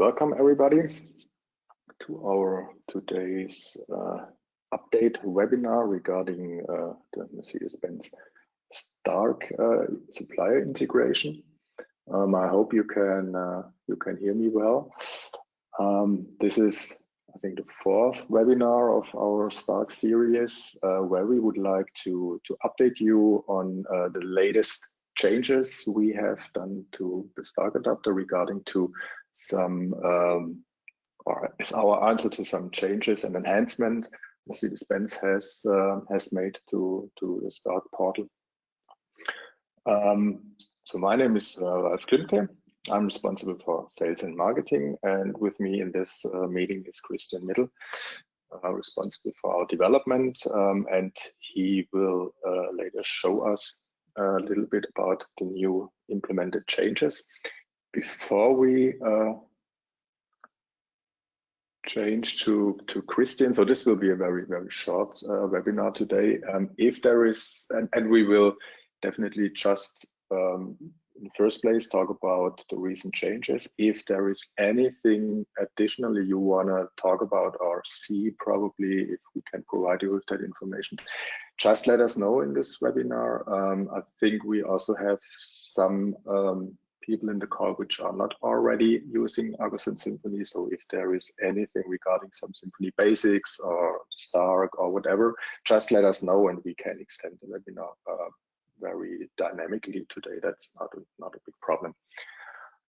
welcome everybody to our today's uh, update webinar regarding uh, the Mercedes-Benz Stark uh, supplier integration. Um, I hope you can uh, you can hear me well. Um, this is I think the fourth webinar of our Stark series uh, where we would like to to update you on uh, the latest changes we have done to the Stark adapter regarding to some um, or is our answer to some changes and enhancement Mercedes-Benz has uh, has made to to the Stark portal. Um, so my name is uh, Ralf Klimke. I'm responsible for sales and marketing, and with me in this uh, meeting is Christian Mittel, uh, responsible for our development, um, and he will uh, later show us a little bit about the new implemented changes. Before we uh, change to to Christian. So this will be a very very short uh, webinar today. Um, if there is, and, and, we will definitely just um, in the first place talk about the recent changes. If there is anything additionally you want to talk about or see, probably if we can provide you with that information, just let us know in this webinar. Um, I think we also have some um, people in the call which are not already using Argus and Symfony. So if there is anything regarding some Symphony basics or Stark or whatever, just let us know and we can extend the webinar uh, very dynamically today. That's not a, not a big problem.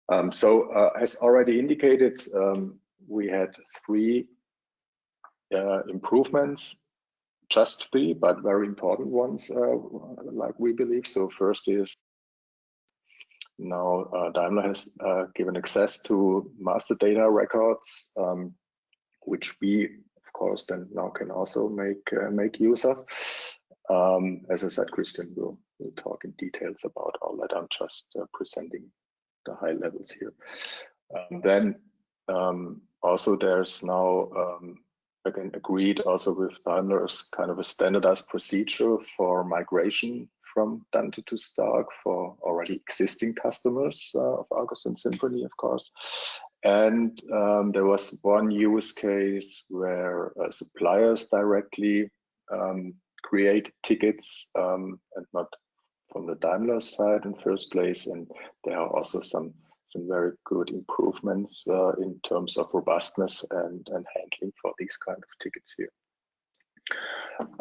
Um, so uh, as already indicated, um, we had three uh, improvements, just three, but very important ones, uh, like we believe. So first is now uh, Daimler has uh, given access to master data records, um, which we, of course, then now can also make uh, make use of. Um, as I said, Christian will We'll talk in details about all that. I'm just uh, presenting the high levels here. Um, then um, also there's now um, again agreed also with Daimler as kind of a standardized procedure for migration from Dante to Stark for already existing customers uh, of Argus and Symphony, of course. And um, there was one use case where uh, suppliers directly um, create tickets um, and not from the Daimler side in first place, and there are also some some very good improvements uh, in terms of robustness and, and handling for these kind of tickets here.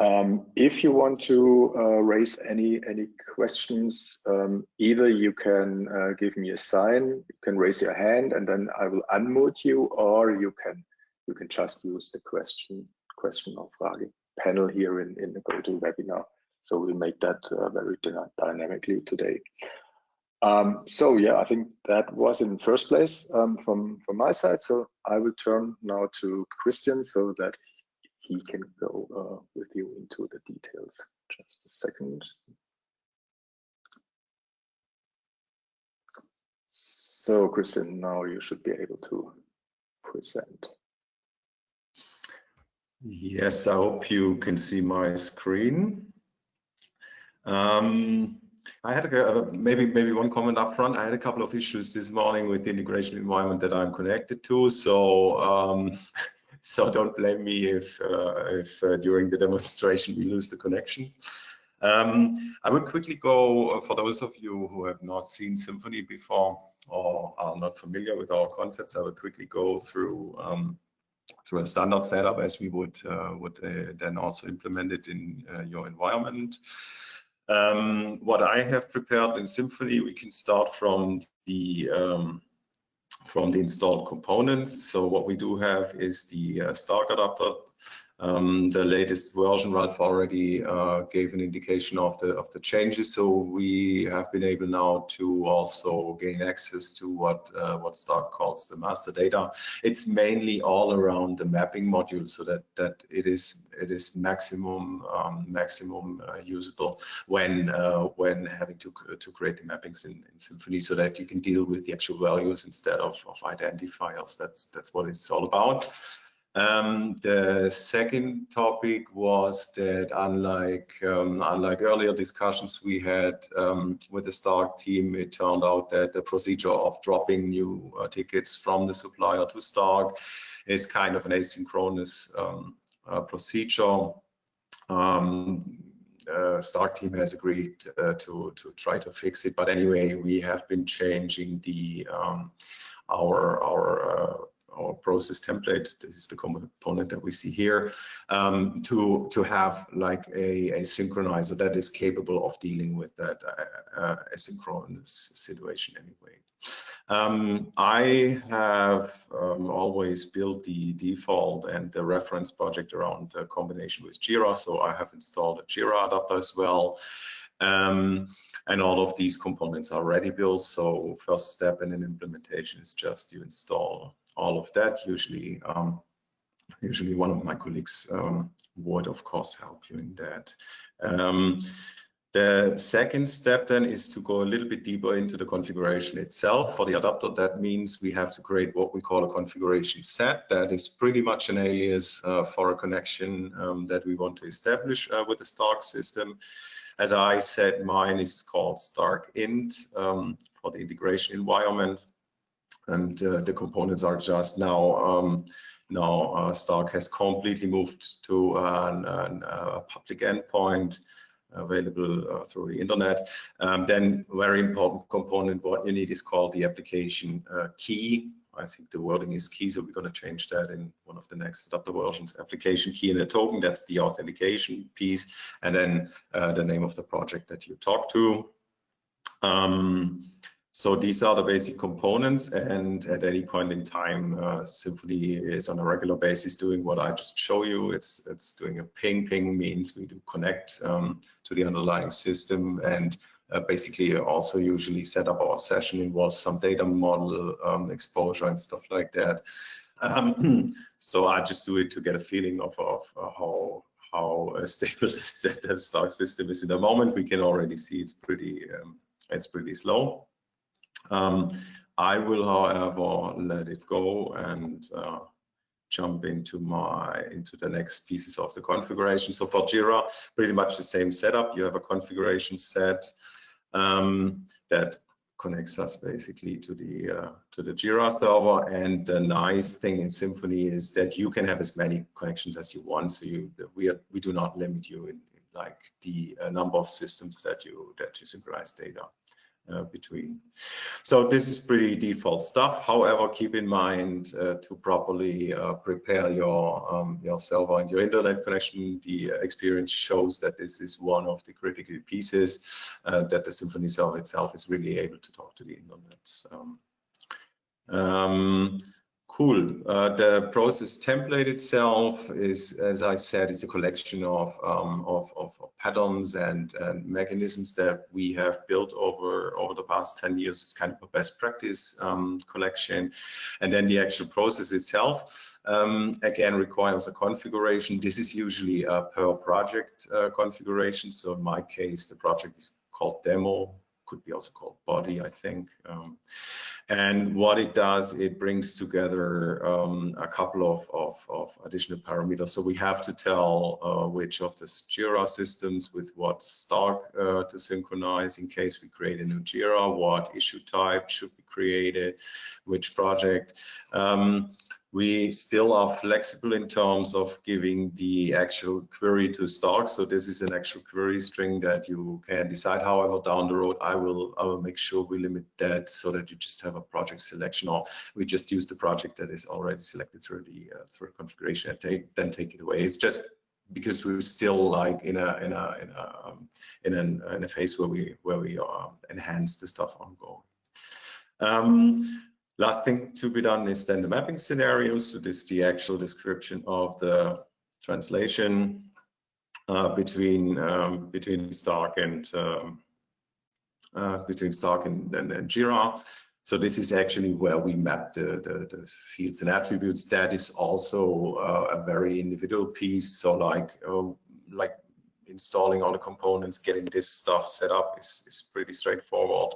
Um, if you want to uh, raise any any questions, um, either you can uh, give me a sign, you can raise your hand, and then I will unmute you, or you can you can just use the question question or Frage panel here in in the GoToWebinar so we'll make that uh, very dynamically today. Um, so yeah, I think that was in first place um, from from my side. So I will turn now to Christian so that he can go uh, with you into the details. Just a second. So Christian, now you should be able to present. Yes, I hope you can see my screen. Um, I had a, maybe maybe one comment up front. I had a couple of issues this morning with the integration environment that I'm connected to. So um, so don't blame me if uh, if uh, during the demonstration we lose the connection. Um, I will quickly go uh, for those of you who have not seen Symphony before or are not familiar with our concepts. I will quickly go through um, through a standard setup as we would uh, would uh, then also implement it in your environment. Um, what I have prepared in Symfony, we can start from the um, from the installed components. So what we do have is the uh, Stark adapter um, the latest version, Ralf already uh, gave an indication of the of the changes. So we have been able now to also gain access to what uh, what Stark calls the master data. It's mainly all around the mapping module, so that that it is it is maximum um, maximum uh, usable when uh, when having to to create the mappings in, in Symfony, so that you can deal with the actual values instead of of identifiers. That's that's what it's all about. Um, the second topic was that unlike um, unlike earlier discussions we had um, with the Stark team, it turned out that the procedure of dropping new uh, tickets from the supplier to Stark is kind of an asynchronous um, uh, procedure. Um, uh, Stark team has agreed uh, to to try to fix it, but anyway, we have been changing the um, our our uh, our process template. This is the component that we see here um, to to have like a, a synchronizer that is capable of dealing with that uh, uh, asynchronous situation anyway. Um, I have um, always built the default and the reference project around the combination with Jira, so I have installed a Jira adapter as well. Um, and all of these components are ready built. So first step in an implementation is just you install all of that. Usually, um, usually one of my colleagues um, would of course help you in that. Um, the second step then is to go a little bit deeper into the configuration itself. For the adapter, that means we have to create what we call a configuration set. That is pretty much an alias uh, for a connection um, that we want to establish uh, with the Stark system. As I said, mine is called Stark Int um, for the integration environment. And uh, the components are just now, um, now uh, Stark has completely moved to an, an, a public endpoint available uh, through the internet. Um, then very important component, what you need is called the application uh, key. I think the wording is key, so we're going to change that in one of the next adapter versions. Application key and a token, that's the authentication piece, and then uh, the name of the project that you talk to. Um, so these are the basic components and at any point in time, uh, is on a regular basis doing what I just show you. It's, it's doing a ping. Ping means we do connect um, to the underlying system and uh, basically also usually set up our session involves some data model um, exposure and stuff like that. Um, so I just do it to get a feeling of, of uh, how how stable the Stark system is in the moment. We can already see it's pretty um, it's pretty slow. Um, I will, however, let it go and uh, jump into my into the next pieces of the configuration. So for Jira, pretty much the same setup. You have a configuration set um, that connects us basically to the uh, to the Jira server. And the nice thing in Symfony is that you can have as many connections as you want. So you we are, we do not limit you in, in like the uh, number of systems that you that you synchronize data uh, between. So this is pretty default stuff. However, keep in mind uh, to properly uh, prepare your um, your server and your internet connection. The experience shows that this is one of the critical pieces uh, that the Symfony server itself is really able to talk to the internet. Um, um, Cool. Uh, the process template itself is, as I said, is a collection of, um, of, of, patterns and, and, mechanisms that we have built over, over the past 10 years. It's kind of a best practice um, collection. And then the actual process itself, um, again, requires a configuration. This is usually a per project uh, configuration. So in my case, the project is called demo could be also called body, I think. Um, and what it does, it brings together um, a couple of, of, of, additional parameters. So we have to tell uh, which of the Jira systems with what Stark uh, to synchronize in case we create a new Jira, what issue type should be created, which project. Um, we still are flexible in terms of giving the actual query to Stark. So this is an actual query string that you can decide. However, down the road, I will I will make sure we limit that so that you just have a project selection, or we just use the project that is already selected through the uh, through configuration and take then take it away. It's just because we're still like in a in a in a um, in, an, in a phase where we where we uh, enhance the stuff ongoing. Um, Last thing to be done is then the mapping scenarios. So this is the actual description of the translation uh, between um, between Stark and um, uh, between Stark and, and, and, Jira. So this is actually where we map the, the, the fields and attributes. That is also uh, a very individual piece. So like uh, like installing all the components, getting this stuff set up is, is pretty straightforward.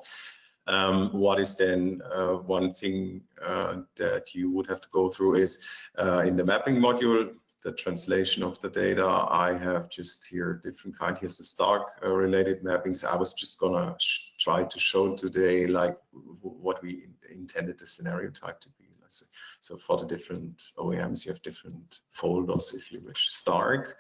Um, what is then uh, one thing uh, that you would have to go through is uh, in the mapping module, the translation of the data. I have just here different kind. Here's the Stark uh, related mappings. I was just gonna try to show today like what we intended the scenario type to be. So for the different OEMs, you have different folders if you wish. Stark,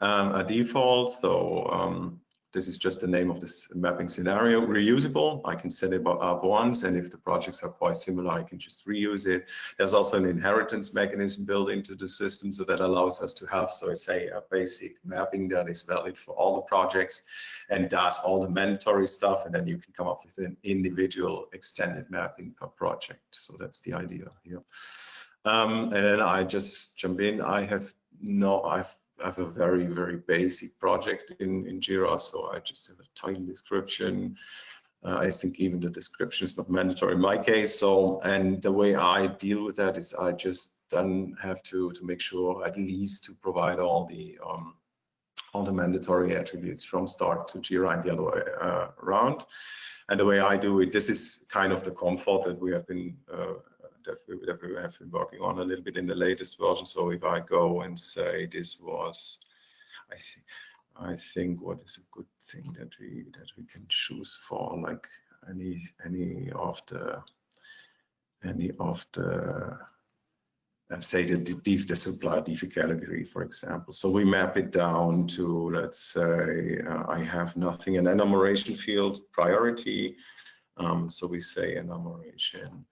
um, a default. So um, this is just the name of this mapping scenario. Reusable, I can set it up once, and if the projects are quite similar, I can just reuse it. There's also an inheritance mechanism built into the system, so that allows us to have, so I say, a basic mapping that is valid for all the projects and does all the mandatory stuff, and then you can come up with an individual extended mapping per project. So that's the idea here. Um, and then I just jump in. I have no, I've I have a very, very basic project in, in Jira, so I just have a title description. Uh, I think even the description is not mandatory in my case. So, and the way I deal with that is I just then have to to make sure at least to provide all the um, all the mandatory attributes from Stark to Jira and the other way uh, around. And the way I do it, this is kind of the comfort that we have been uh, that we, that we have been working on a little bit in the latest version. So if I go and say this was, I think, I think what is a good thing that we that we can choose for like any any of the any of the uh, say the div the supply div category for example so we map it down to let's say uh, i have nothing an enumeration field priority um, so we say enumeration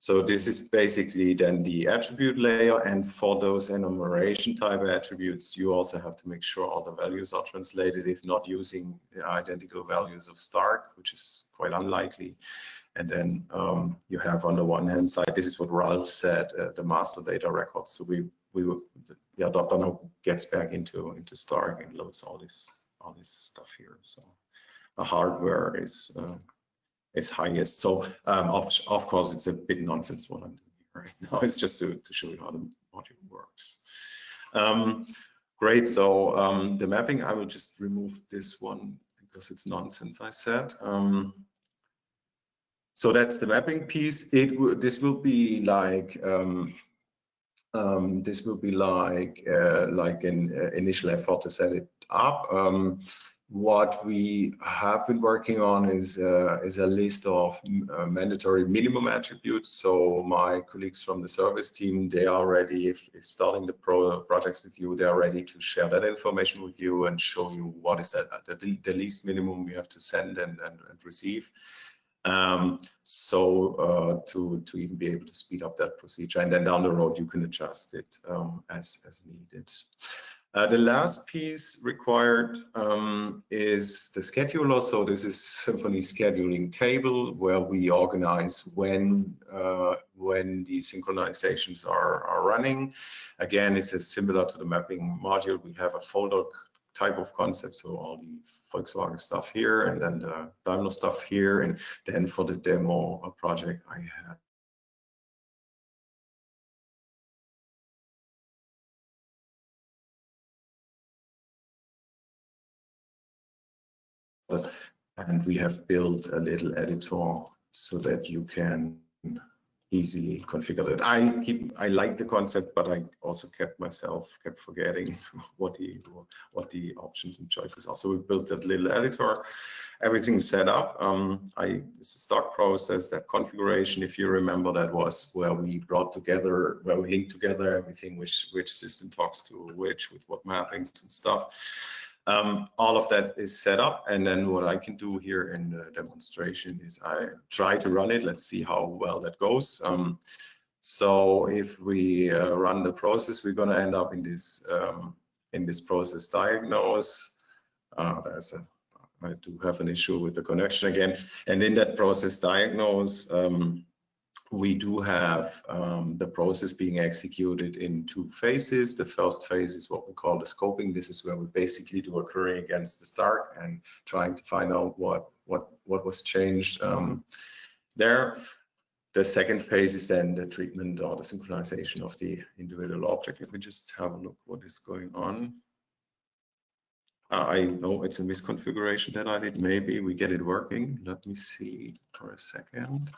so this is basically then the attribute layer. And for those enumeration type attributes, you also have to make sure all the values are translated, if not using the identical values of Stark, which is quite unlikely. And then um, you have on the one hand side, this is what Ralf said, uh, the master data records. So we we yeah, Dotano gets back into into Stark and loads all this all this stuff here. So the hardware is uh, is highest. So um, of, of course, it's a bit nonsense what I'm doing right now. It's just to, to show you how the module works. Um, great, so um, the mapping, I will just remove this one because it's nonsense, I said. Um, so that's the mapping piece. It This will be like, um, um, this will be like uh, like an uh, initial effort to set it up. What we have been working on is uh, is a list of uh, mandatory minimum attributes. So my colleagues from the service team, they are ready, if, if starting the pro projects with you, they are ready to share that information with you and show you what is that, the, the least minimum we have to send and, and, and receive. Um, so uh, to, to even be able to speed up that procedure. And then down the road, you can adjust it um, as, as needed. Uh, the last piece required um, is the scheduler. So this is Symfony scheduling table where we organize when uh, when the synchronizations are, are running. Again, it's similar to the mapping module. We have a folder type of concept. So all the Volkswagen stuff here and then the Daimler stuff here. And then for the demo project, I have and we have built a little editor so that you can easily configure it. I keep I like the concept, but I also kept myself kept forgetting what the what the options and choices are. So we built that little editor. Everything's set up. Um, I it's a Stark process. That configuration, if you remember, that was where we brought together, where we linked together everything, which which system talks to which, with what mappings and stuff. Um, all of that is set up and then what I can do here in the demonstration is I try to run it. Let's see how well that goes. Um, so if we uh, run the process, we're going to end up in this um, in this process diagnose. Uh, there's a, I do have an issue with the connection again. And in that process diagnose, um, we do have um, the process being executed in two phases. The first phase is what we call the scoping. This is where we basically do a query against the Stark and trying to find out what what what was changed um, there. The second phase is then the treatment or the synchronization of the individual object. Let me just have a look what is going on. I know it's a misconfiguration that I did. Maybe we get it working. Let me see for a second.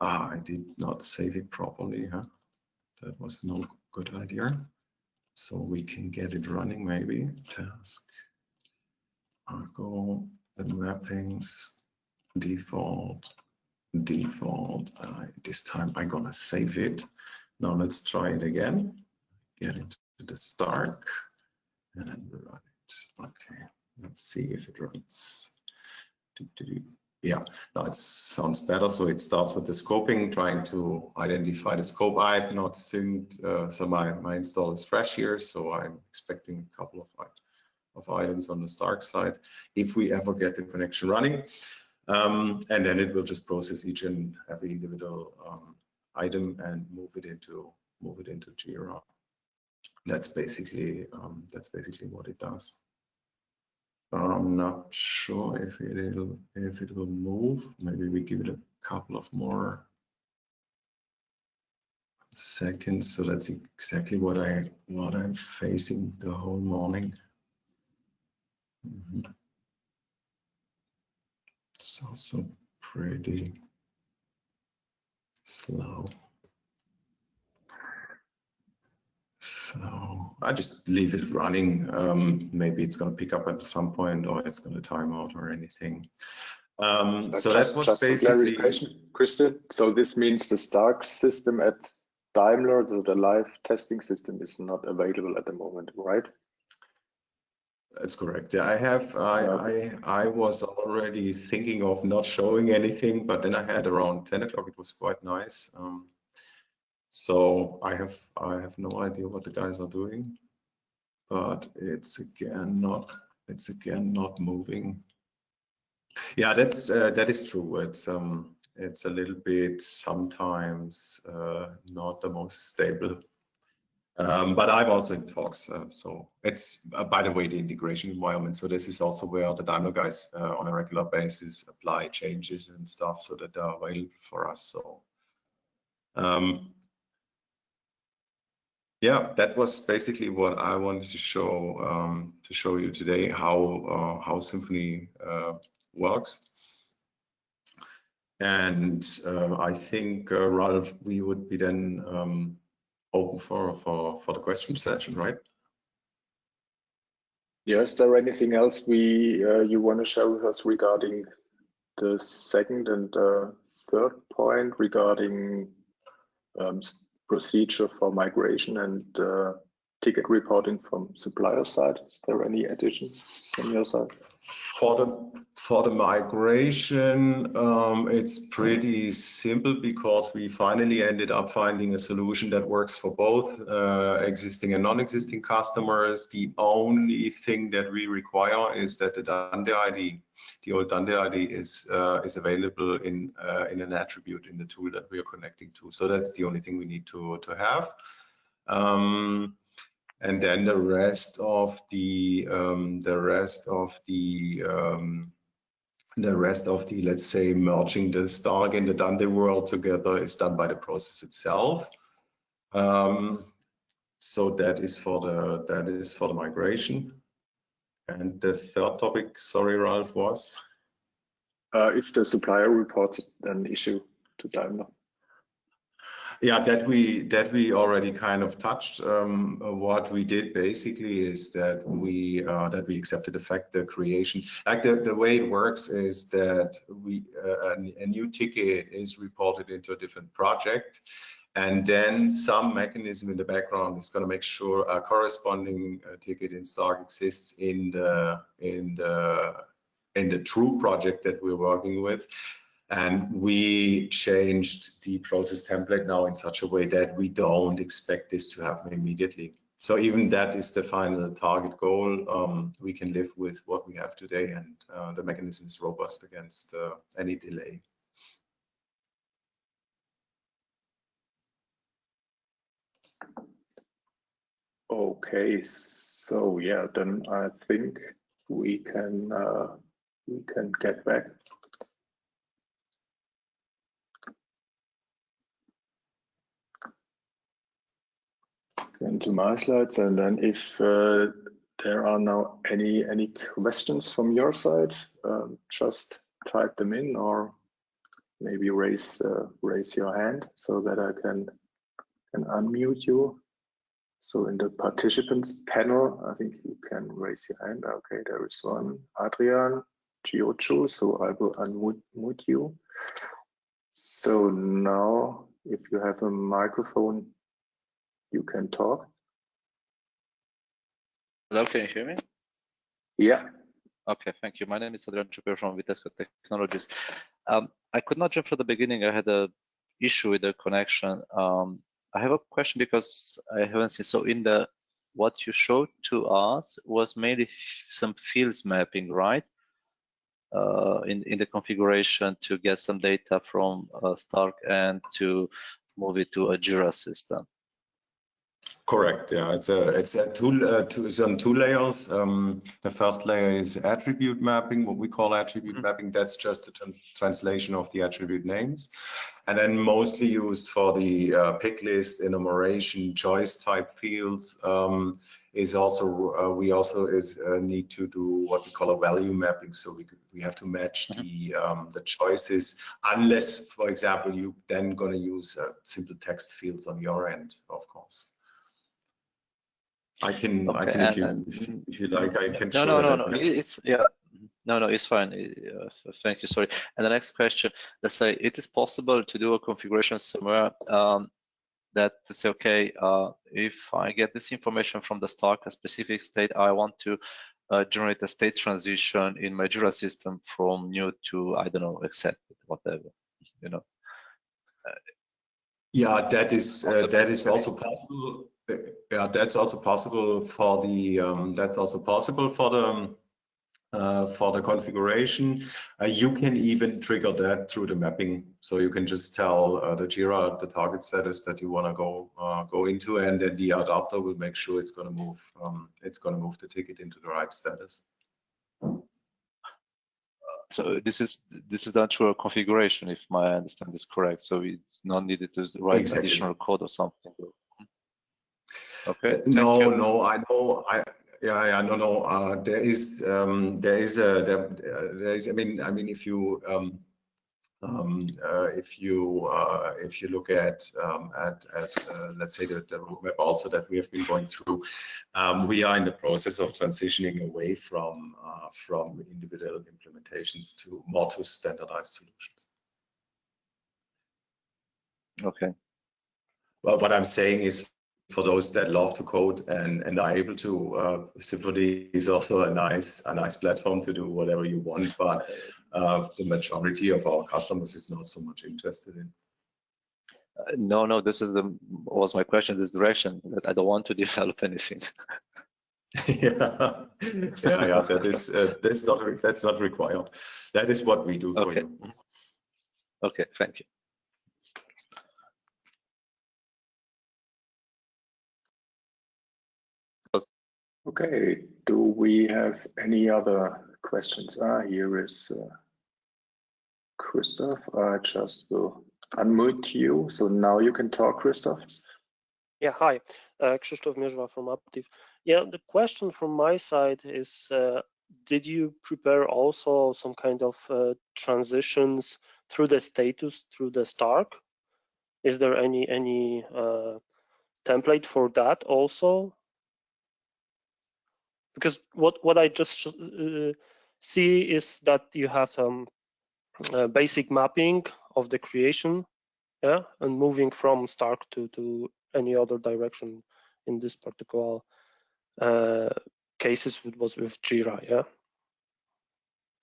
Ah, I did not save it properly, huh? That was no good idea. So we can get it running maybe. Task, Argo, the mappings, default, default. Uh, this time I'm gonna save it. Now let's try it again. Get into the start and run it. Okay, let's see if it runs. Yeah, now it sounds better. So it starts with the scoping, trying to identify the scope. I've not synced, uh, so my, my install is fresh here, so I'm expecting a couple of, of items on the Stark side if we ever get the connection running. Um, and then it will just process each and every individual um, item and move it into move it into Jira. That's basically um, that's basically what it does. I'm not sure if it'll if it will move. Maybe we give it a couple of more seconds. So that's exactly what I what I'm facing the whole morning. Mm -hmm. It's also pretty slow. So I just leave it running. Um, maybe it's going to pick up at some point or it's going to time out or anything. Um, so just, that was basically. Christian, so this means the Stark system at Daimler, so the live testing system is not available at the moment, right? That's correct. Yeah, I have. I, I I was already thinking of not showing anything, but then I had around 10 o'clock. It was quite nice. Um, so I have I have no idea what the guys are doing, but it's again not it's again not moving. Yeah, that's uh, that is true. It's um it's a little bit sometimes uh, not the most stable. Um, but I'm also in talks. Uh, so it's uh, by the way the integration environment. So this is also where the Daimler guys uh, on a regular basis apply changes and stuff so that they're available for us. So um, yeah, that was basically what I wanted to show um, to show you today how uh, how Symfony uh, works. And uh, I think uh, Ralf, we would be then um, open for for for the question session, right? Yeah, is there anything else we uh, you want to share with us regarding the second and third point regarding um, procedure for migration and uh, ticket reporting from supplier side? Is there any additions from your side? For the for the migration, um, it's pretty simple because we finally ended up finding a solution that works for both uh, existing and non-existing customers. The only thing that we require is that the Dante ID, the old Dante ID, is uh, is available in uh, in an attribute in the tool that we are connecting to. So that's the only thing we need to to have. Um, and then the rest of the um, the rest of the um, the rest of the let's say merging the Stark and the Dante world together is done by the process itself. Um, so that is for the that is for the migration. And the third topic, sorry, Ralf, was uh, if the supplier reports an issue to Daimler. Yeah, that we that we already kind of touched. Um, what we did basically is that we uh, that we accepted the fact the creation, like the, the way it works is that we uh, a, new ticket is reported into a different project, and then some mechanism in the background is going to make sure a corresponding uh, ticket in Stark exists in the in the in the true project that we're working with and we changed the process template now in such a way that we don't expect this to happen immediately. So even that is the final target goal. Um, we can live with what we have today and uh, the mechanism is robust against uh, any delay. Okay, so yeah, then I think we can uh, we can get back into my slides and then if uh, there are now any any questions from your side, um, just type them in or maybe raise uh, raise your hand so that I can can unmute you. So in the participants panel, I think you can raise your hand. Okay, there is one, Adrian Giocho. So I will unmute you. So now, if you have a microphone, you can talk. Hello, can you hear me? Yeah. Okay, thank you. My name is Adrian Chuper from Vitesco Technologies. Um, I could not jump from the beginning. I had a issue with the connection. Um, I have a question because I haven't seen. So in the what you showed to us was mainly some fields mapping, right? Uh, in in the configuration to get some data from uh, Stark and to move it to a Jira system. Correct. Yeah, it's a it's a two uh, two it's on two layers. Um, the first layer is attribute mapping, what we call attribute mm -hmm. mapping. That's just a translation of the attribute names, and then mostly used for the uh, pick list, enumeration, choice type fields. Um, is also uh, we also is uh, need to do what we call a value mapping. So we we have to match mm -hmm. the um, the choices, unless, for example, you then going to use uh, simple text fields on your end, of course. I can, okay, I can, if you, if, if, you like, I can. No, no, no, no. It's yeah. No, no, it's fine. Uh, thank you. Sorry. And the next question: Let's say it is possible to do a configuration somewhere um, that to say, okay, uh, if I get this information from the Stark, a specific state, I want to uh, generate a state transition in my Jira system from new to I don't know, accepted, whatever, you know. yeah, that is uh, that is also possible yeah, that's also possible for the um, that's also possible for the um, uh, for the configuration. Uh, you can even trigger that through the mapping. So you can just tell uh, the Jira the target status that you want to go uh, go into, and then the adapter will make sure it's going to move um, it's going to move the ticket into the right status. So this is this is done through a configuration, if my understanding is correct. So it's not needed to write exactly. additional code or something. Okay. No, no, I know. I yeah, yeah, no, no. Uh, there is, um, there is a, there, there is. I mean, I mean, if you, um, um, uh, if you, uh, if you look at, um, at, at, uh, let's say the, the roadmap also that we have been going through, um, we are in the process of transitioning away from, uh, from individual implementations to more to standardized solutions. Okay. Well, what I'm saying is for those that love to code and, and are able to, uh, Symfony is also a nice a nice platform to do whatever you want, but uh, the majority of our customers is not so much interested in. Uh, no, no, this is the was my question. This direction that I don't want to develop anything. yeah, yeah, yeah. That is uh, that's not that's not required. That is what we do for okay. you. Okay, thank you. Okay, do we have any other questions? Ah, here is uh, Christoph. I just will unmute you. So now you can talk, Christoph. Yeah, hi, uh, Krzysztof from Aptiv. Yeah, the question from my side is, uh, did you prepare also some kind of uh, transitions through the status, through the Stark? Is there any any uh, template for that also? Because what what I just uh, see is that you have um, basic mapping of the creation, yeah, and moving from Stark to to any other direction in this particular uh, cases it was with Jira, yeah.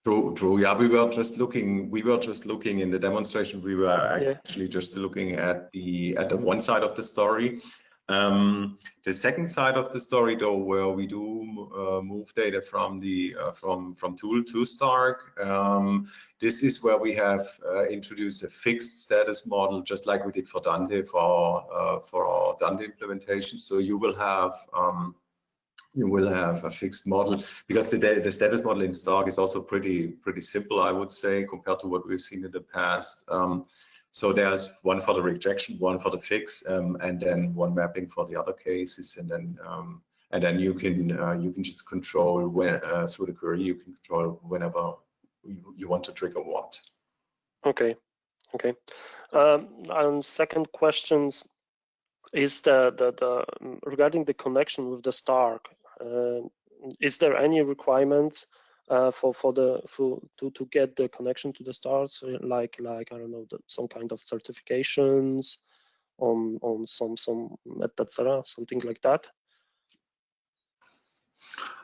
True, true. Yeah, we were just looking. We were just looking in the demonstration. We were actually yeah. just looking at the at the one side of the story, um, the second side of the story, though, where we do uh, move data from the uh, from from tool to Stark, um, this is where we have uh, introduced a fixed status model, just like we did for Dante for uh, for our Dante implementation. So you will have um, you will have a fixed model because the the status model in Stark is also pretty pretty simple, I would say, compared to what we've seen in the past. Um, so there's one for the rejection, one for the fix, um, and then one mapping for the other cases. And then um, and then you can uh, you can just control when uh, through the query you can control whenever you, you want to trigger what. Okay, okay. Um, and second questions is the, the the regarding the connection with the Stark. Uh, is there any requirements uh, for for the for to to get the connection to the stars like like I don't know the, some kind of certifications on on some some etc something like that.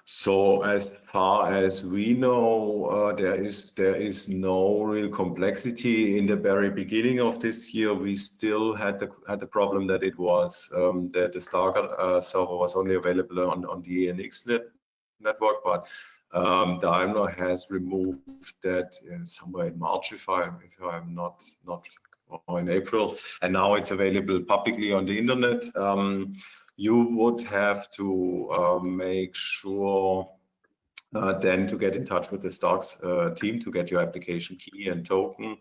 So as far as we know, uh, there is there is no real complexity. In the very beginning of this year, we still had the had the problem that it was um, that the Stark uh, server was only available on on the ENX net, network, but um, Daimler has removed that somewhere in March, if I if I'm not not or in April, and now it's available publicly on the internet. Um, you would have to uh, make sure uh, then to get in touch with the stocks uh, team to get your application key and token.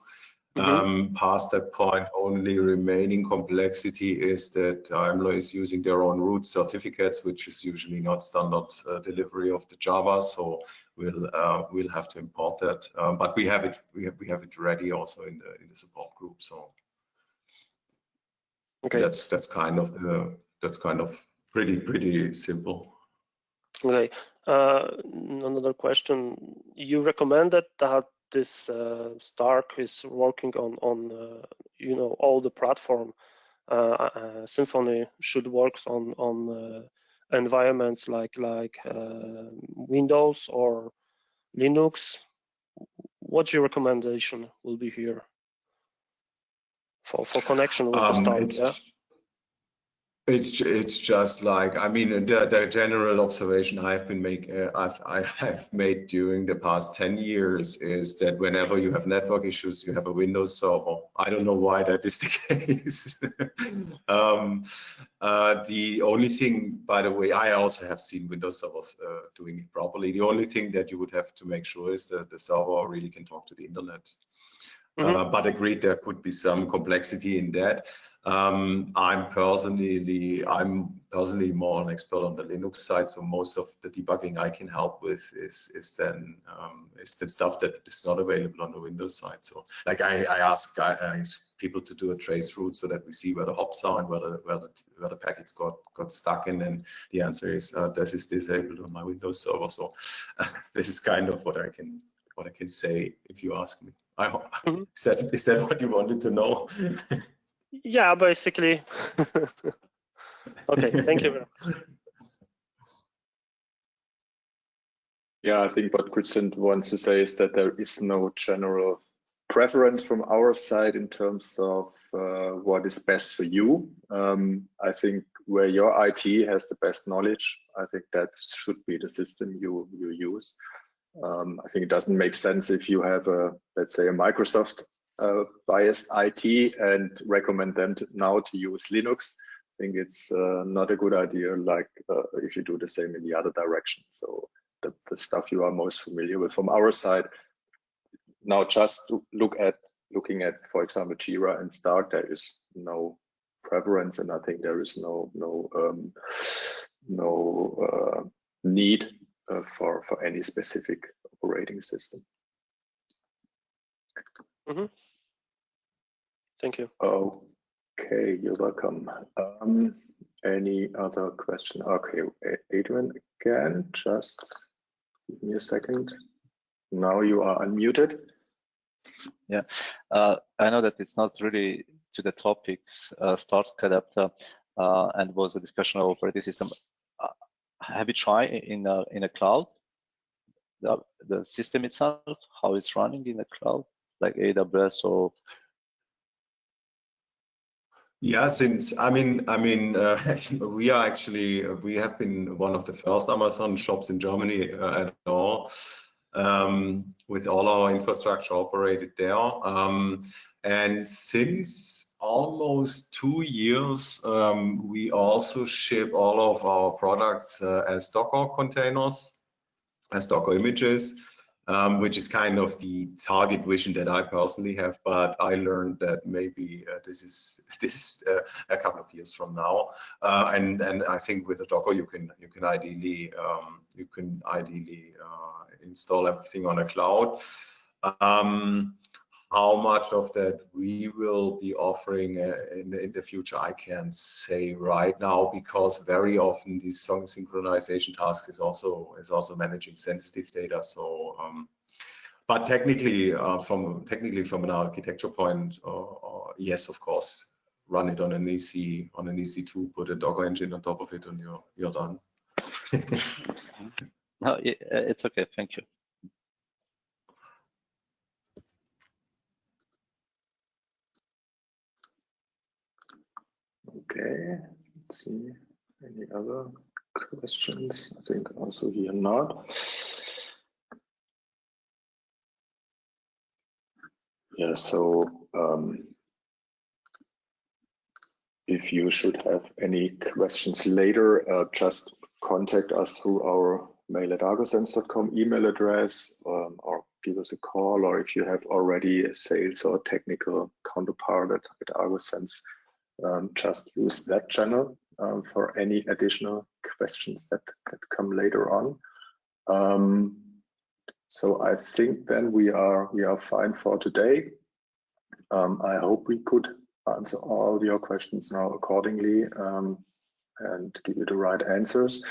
Mm -hmm. um, past that point, only remaining complexity is that Daimler is using their own root certificates, which is usually not standard uh, delivery of the Java. So we'll uh, we'll have to import that. Um, but we have it we have we have it ready also in the in the support group. So okay, that's that's kind of the that's kind of pretty pretty simple. Okay. Uh, another question. You recommended that this uh, Stark is working on on uh, you know all the platform. Uh, uh, Symfony should work on on uh, environments like like Windows or Linux. What's your recommendation will be here for for connection with um, the Stark? Yeah? It's it's just like I mean the, the general observation I've been make uh, I've I have made during the past 10 years is that whenever you have network issues you have a Windows server. I don't know why that is the case. um, uh, the only thing, by the way, I also have seen Windows servers uh, doing it properly. The only thing that you would have to make sure is that the server really can talk to the internet. Mm -hmm. but agreed, there could be some complexity in that. Um, I'm personally I'm personally more an expert on the Linux side, so most of the debugging I can help with is is then um, is the stuff that is not available on the Windows side. So like I, I ask guys, people to do a trace route so that we see where the hops are and where the where the, where the packets got got stuck in, and the answer is uh, this is disabled on my Windows server. So uh, this is kind of what I can what I can say if you ask me. I hope mm -hmm. is that is that what you wanted to know? yeah, basically. okay, thank you very much. Yeah, I think what Christian wants to say is that there is no general preference from our side in terms of uh, what is best for you. Um, I think where your IT has the best knowledge, I think that should be the system you you use. Um, I think it doesn't make sense if you have a let's say a Microsoft uh, biased IT and recommend them to, now to use Linux. I think it's uh, not a good idea like uh, if you do the same in the other direction. So the, the stuff you are most familiar with from our side. Now just look at looking at, for example, Jira and Stark, there is no preference and I think there is no no um, no uh, need uh, for for any specific operating system. Mm -hmm. Thank you. Okay, you're welcome. Um, any other question? Okay, Adrian again, just give me a second. Now you are unmuted. Yeah, uh, I know that it's not really to the topics, uh, Stark adapter, uh, and was a discussion of operating system. Uh, have you tried in a, in a cloud, the, the system itself, how it's running in the cloud, like AWS or yeah, since I mean, I mean, uh, we are actually we have been one of the first Amazon shops in Germany uh, at all, um, with all our infrastructure operated there. Um, and since almost two years, um, we also ship all of our products uh, as Docker containers, as Docker images. Um, which is kind of the target vision that I personally have. But I learned that maybe uh, this is this is uh, a couple of years from now, uh, and and I think with a Docker you can you can ideally um, you can ideally uh, install everything on a cloud. Um, how much of that we will be offering uh, in, in, the future, I can't say right now because very often this song synchronization task is also is also managing sensitive data. So, um, but technically, uh, from technically from an architecture point, uh, uh yes, of course, run it on an EC on an EC2, put a Docker engine on top of it, and you're you're done. no, it's okay. Thank you. Okay, let's see any other questions. I think also here not. Yeah, so um, if you should have any questions later, uh, just contact us through our mail at argosense.com email address um, or give us a call or if you have already a sales or technical counterpart at, at Argosense, um, just use that channel um, for any additional questions that, that come later on. Um, so I think then we are we are fine for today. Um, I hope we could answer all your questions now accordingly um, and give you the right answers.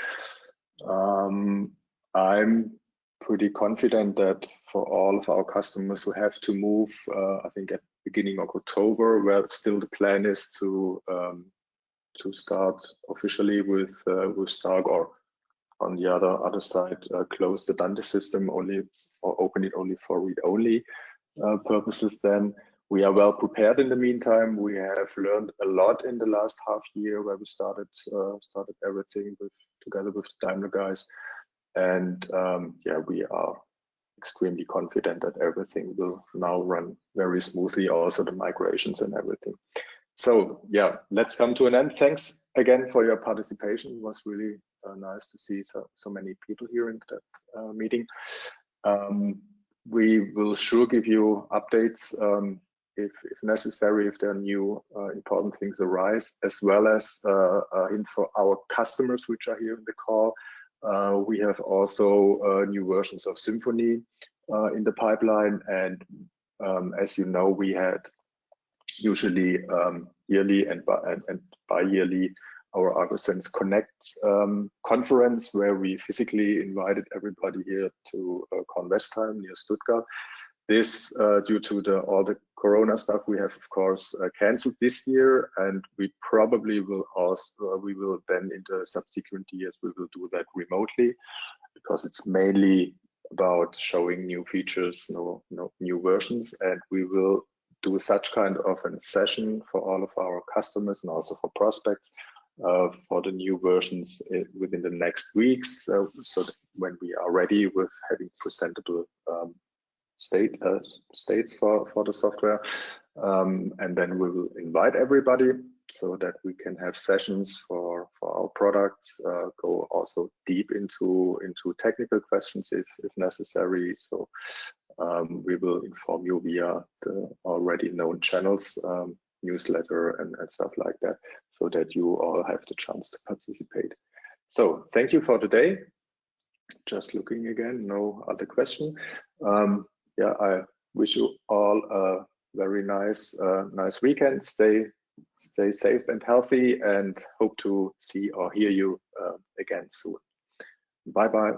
Um, I'm pretty confident that for all of our customers who have to move, uh, I think at beginning of October, where still the plan is to um, to start officially with uh, with Stark or on the other other side uh, close the Dante system only or open it only for read only uh, purposes. Then we are well prepared. In the meantime, we have learned a lot in the last half year where we started uh, started everything with together with the Daimler guys, and um, yeah, we are extremely confident that everything will now run very smoothly, also the migrations and everything. So yeah, let's come to an end. Thanks again for your participation. It was really uh, nice to see so, so many people here in that uh, meeting. Um, we will sure give you updates um, if, if, necessary, if there are new uh, important things arise, as well as uh, uh, info our customers which are here in the call we have also uh, new versions of Symfony uh, in the pipeline. And um, as you know, we had usually um, yearly and, bi and, and bi-yearly our ArgoSense Connect um, conference where we physically invited everybody here to uh, Kornwestheim near Stuttgart. This, uh, due to the, all the Corona stuff, we have of course uh, cancelled this year, and we probably will also uh, we will then in the subsequent years we will do that remotely, because it's mainly about showing new features, no, no new versions, and we will do such kind of a session for all of our customers and also for prospects uh, for the new versions within the next weeks. Uh, so when we are ready with having presentable um, state uh, states for for the software. Um, and then we will invite everybody so that we can have sessions for for our products uh, go also deep into into technical questions if if necessary. So um, we will inform you via the already known channels um, newsletter and, and stuff like that so that you all have the chance to participate. So thank you for today. Just looking again no other question. Um, yeah, I wish you all a very nice, uh, nice weekend. Stay, stay safe and healthy, and hope to see or hear you uh, again soon. Bye bye.